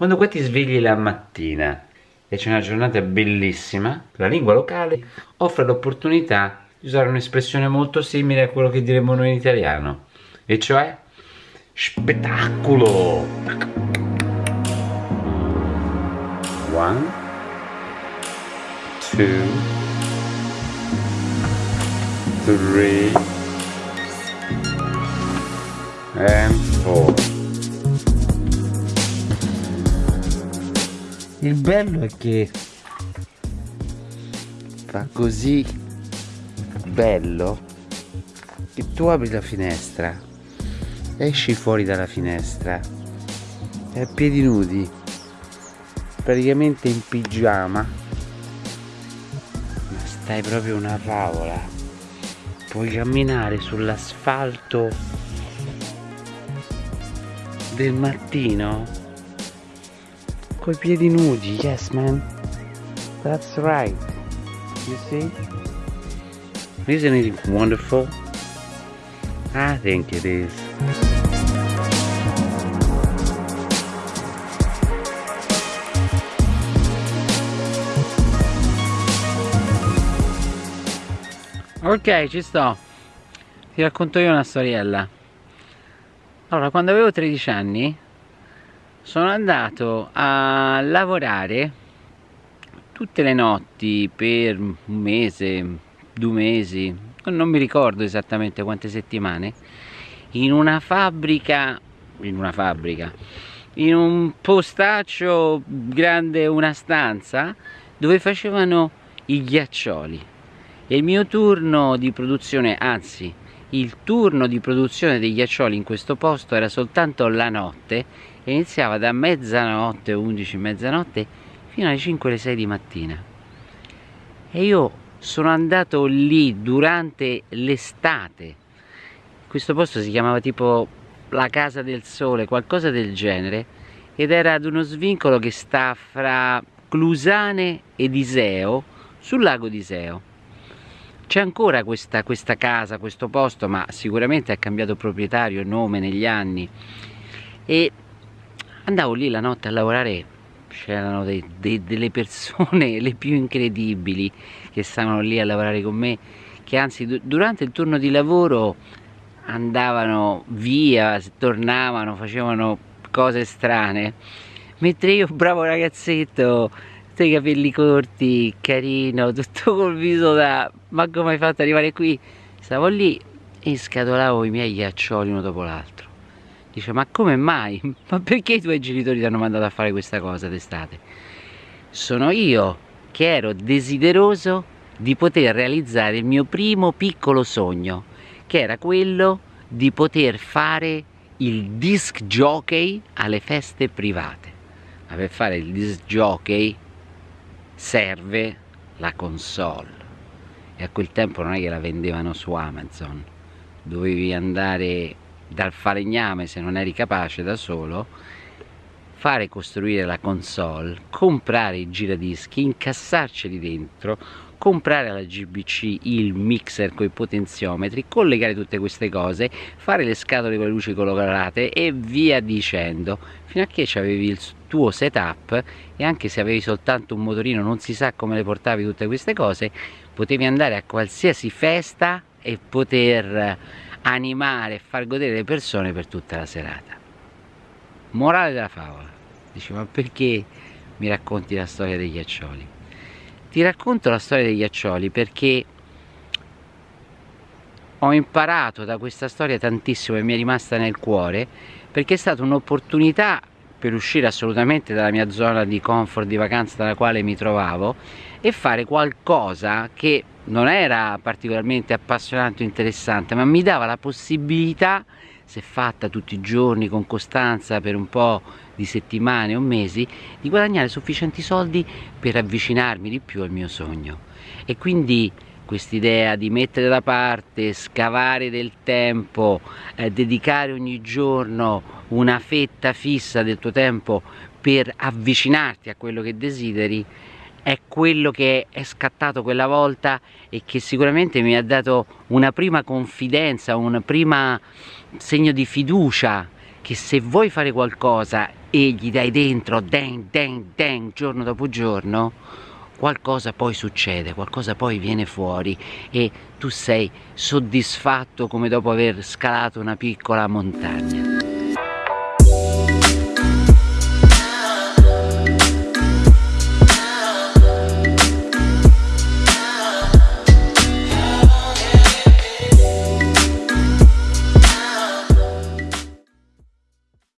Quando qua ti svegli la mattina e c'è una giornata bellissima, la lingua locale offre l'opportunità di usare un'espressione molto simile a quello che diremmo noi in italiano, e cioè spettacolo. One, two, three, and four. Il bello è che fa così bello che tu apri la finestra, esci fuori dalla finestra e a piedi nudi, praticamente in pigiama, ma stai proprio una favola. Puoi camminare sull'asfalto del mattino coi piedi nudi. Yes, man. That's right. You see? Isn't it wonderful? I think it is. Ok, ci sto. Ti racconto io una storiella. Allora, quando avevo 13 anni sono andato a lavorare tutte le notti per un mese, due mesi, non mi ricordo esattamente quante settimane, in una fabbrica, in una fabbrica, in un postaccio grande una stanza dove facevano i ghiaccioli. E il mio turno di produzione, anzi il turno di produzione dei ghiaccioli in questo posto era soltanto la notte iniziava da mezzanotte, 11, mezzanotte fino alle 5 le 6 di mattina. E io sono andato lì durante l'estate. Questo posto si chiamava tipo la casa del sole qualcosa del genere ed era ad uno svincolo che sta fra Clusane ed Iseo sul lago di Iseo c'è ancora questa, questa casa, questo posto, ma sicuramente ha cambiato proprietario nome negli anni. E andavo lì la notte a lavorare, c'erano delle persone le più incredibili che stavano lì a lavorare con me, che anzi durante il turno di lavoro andavano via, tornavano, facevano cose strane, mentre io, bravo ragazzetto, i capelli corti, carino, tutto col viso da ma come hai fatto ad arrivare qui? Stavo lì e scatolavo i miei ghiaccioli uno dopo l'altro. Dice ma come mai? Ma perché i tuoi genitori ti hanno mandato a fare questa cosa d'estate? Sono io che ero desideroso di poter realizzare il mio primo piccolo sogno, che era quello di poter fare il disc jockey alle feste private. Ma per fare il disc jockey serve la console e a quel tempo non è che la vendevano su Amazon dovevi andare dal falegname se non eri capace da solo fare costruire la console comprare i giradischi incassarceli dentro comprare alla GBC il mixer con i potenziometri, collegare tutte queste cose, fare le scatole con le luci colorate e via dicendo, fino a che avevi il tuo setup e anche se avevi soltanto un motorino non si sa come le portavi tutte queste cose, potevi andare a qualsiasi festa e poter animare e far godere le persone per tutta la serata. Morale della favola, dici ma perché mi racconti la storia dei ghiaccioli? Ti racconto la storia dei ghiaccioli perché ho imparato da questa storia tantissimo e mi è rimasta nel cuore perché è stata un'opportunità per uscire assolutamente dalla mia zona di comfort, di vacanza dalla quale mi trovavo e fare qualcosa che non era particolarmente appassionante o interessante ma mi dava la possibilità se fatta tutti i giorni con costanza per un po' di settimane o mesi, di guadagnare sufficienti soldi per avvicinarmi di più al mio sogno. E quindi quest'idea di mettere da parte, scavare del tempo, eh, dedicare ogni giorno una fetta fissa del tuo tempo per avvicinarti a quello che desideri, è quello che è scattato quella volta e che sicuramente mi ha dato una prima confidenza, un primo segno di fiducia che se vuoi fare qualcosa e gli dai dentro dang dang dang giorno dopo giorno qualcosa poi succede, qualcosa poi viene fuori e tu sei soddisfatto come dopo aver scalato una piccola montagna.